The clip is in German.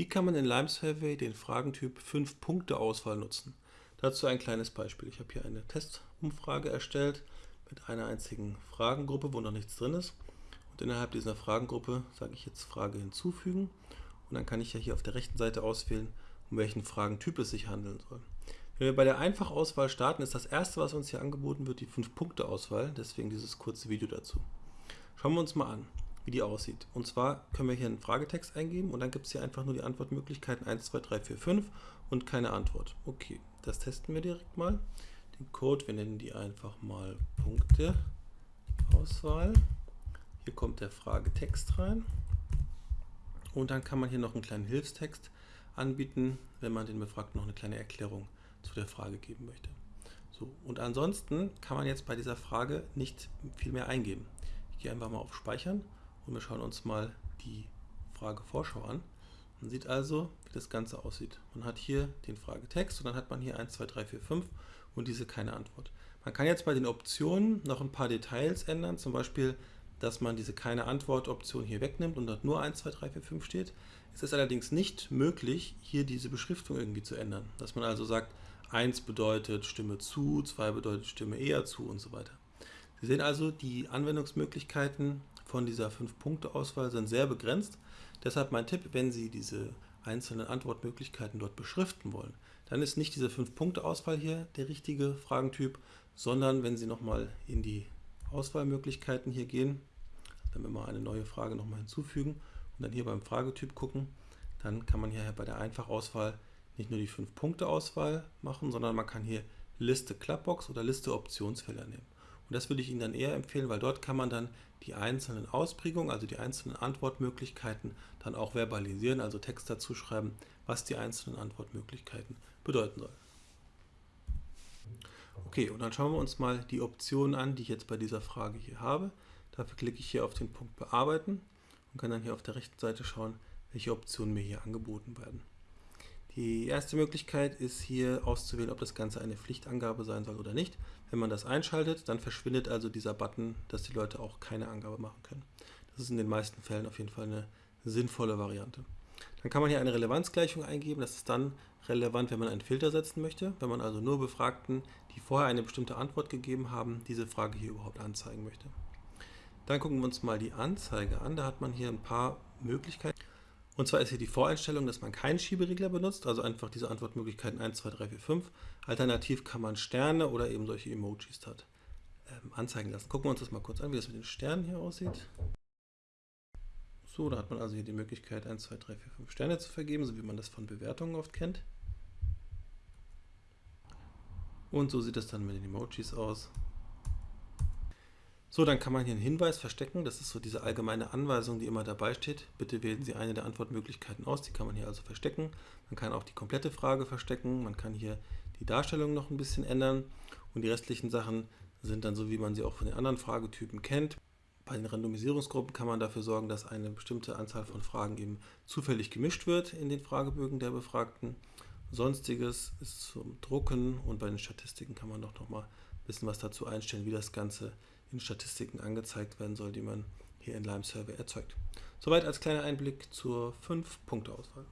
Wie kann man in Lime Survey den Fragentyp 5-Punkte-Auswahl nutzen? Dazu ein kleines Beispiel. Ich habe hier eine Testumfrage erstellt mit einer einzigen Fragengruppe, wo noch nichts drin ist. Und innerhalb dieser Fragengruppe sage ich jetzt Frage hinzufügen. Und dann kann ich ja hier auf der rechten Seite auswählen, um welchen Fragentyp es sich handeln soll. Wenn wir bei der Einfachauswahl starten, ist das erste, was uns hier angeboten wird, die 5-Punkte-Auswahl. Deswegen dieses kurze Video dazu. Schauen wir uns mal an wie die aussieht. Und zwar können wir hier einen Fragetext eingeben und dann gibt es hier einfach nur die Antwortmöglichkeiten 1, 2, 3, 4, 5 und keine Antwort. Okay, das testen wir direkt mal. Den Code, wir nennen die einfach mal Punkte Auswahl. Hier kommt der Fragetext rein. Und dann kann man hier noch einen kleinen Hilfstext anbieten, wenn man den Befragten noch eine kleine Erklärung zu der Frage geben möchte. So, und ansonsten kann man jetzt bei dieser Frage nicht viel mehr eingeben. Ich gehe einfach mal auf Speichern und wir schauen uns mal die Frage Vorschau an. Man sieht also, wie das Ganze aussieht. Man hat hier den Fragetext und dann hat man hier 1, 2, 3, 4, 5 und diese keine Antwort. Man kann jetzt bei den Optionen noch ein paar Details ändern, zum Beispiel, dass man diese keine Antwort Option hier wegnimmt und dort nur 1, 2, 3, 4, 5 steht. Es ist allerdings nicht möglich, hier diese Beschriftung irgendwie zu ändern. Dass man also sagt, 1 bedeutet Stimme zu, 2 bedeutet Stimme eher zu und so weiter. Sie sehen also, die Anwendungsmöglichkeiten von dieser 5-Punkte-Auswahl sind sehr begrenzt. Deshalb mein Tipp, wenn Sie diese einzelnen Antwortmöglichkeiten dort beschriften wollen, dann ist nicht diese 5-Punkte-Auswahl hier der richtige Fragentyp, sondern wenn Sie nochmal in die Auswahlmöglichkeiten hier gehen, dann wir mal eine neue Frage nochmal hinzufügen und dann hier beim Fragetyp gucken, dann kann man hier bei der Einfachauswahl nicht nur die 5-Punkte-Auswahl machen, sondern man kann hier Liste Clubbox oder Liste Optionsfelder nehmen. Und das würde ich Ihnen dann eher empfehlen, weil dort kann man dann die einzelnen Ausprägungen, also die einzelnen Antwortmöglichkeiten, dann auch verbalisieren, also Text dazu schreiben, was die einzelnen Antwortmöglichkeiten bedeuten sollen. Okay, und dann schauen wir uns mal die Optionen an, die ich jetzt bei dieser Frage hier habe. Dafür klicke ich hier auf den Punkt Bearbeiten und kann dann hier auf der rechten Seite schauen, welche Optionen mir hier angeboten werden. Die erste Möglichkeit ist hier auszuwählen, ob das Ganze eine Pflichtangabe sein soll oder nicht. Wenn man das einschaltet, dann verschwindet also dieser Button, dass die Leute auch keine Angabe machen können. Das ist in den meisten Fällen auf jeden Fall eine sinnvolle Variante. Dann kann man hier eine Relevanzgleichung eingeben. Das ist dann relevant, wenn man einen Filter setzen möchte. Wenn man also nur Befragten, die vorher eine bestimmte Antwort gegeben haben, diese Frage hier überhaupt anzeigen möchte. Dann gucken wir uns mal die Anzeige an. Da hat man hier ein paar Möglichkeiten. Und zwar ist hier die Voreinstellung, dass man keinen Schieberegler benutzt, also einfach diese Antwortmöglichkeiten 1, 2, 3, 4, 5. Alternativ kann man Sterne oder eben solche Emojis hat, ähm, anzeigen lassen. Gucken wir uns das mal kurz an, wie das mit den Sternen hier aussieht. So, da hat man also hier die Möglichkeit 1, 2, 3, 4, 5 Sterne zu vergeben, so wie man das von Bewertungen oft kennt. Und so sieht es dann mit den Emojis aus. So, dann kann man hier einen Hinweis verstecken. Das ist so diese allgemeine Anweisung, die immer dabei steht. Bitte wählen Sie eine der Antwortmöglichkeiten aus. Die kann man hier also verstecken. Man kann auch die komplette Frage verstecken. Man kann hier die Darstellung noch ein bisschen ändern. Und die restlichen Sachen sind dann so, wie man sie auch von den anderen Fragetypen kennt. Bei den Randomisierungsgruppen kann man dafür sorgen, dass eine bestimmte Anzahl von Fragen eben zufällig gemischt wird in den Fragebögen der Befragten. Sonstiges ist zum Drucken und bei den Statistiken kann man doch noch mal ein bisschen was dazu einstellen, wie das Ganze in Statistiken angezeigt werden soll, die man hier in Lime Survey erzeugt. Soweit als kleiner Einblick zur 5-Punkte-Auswahl.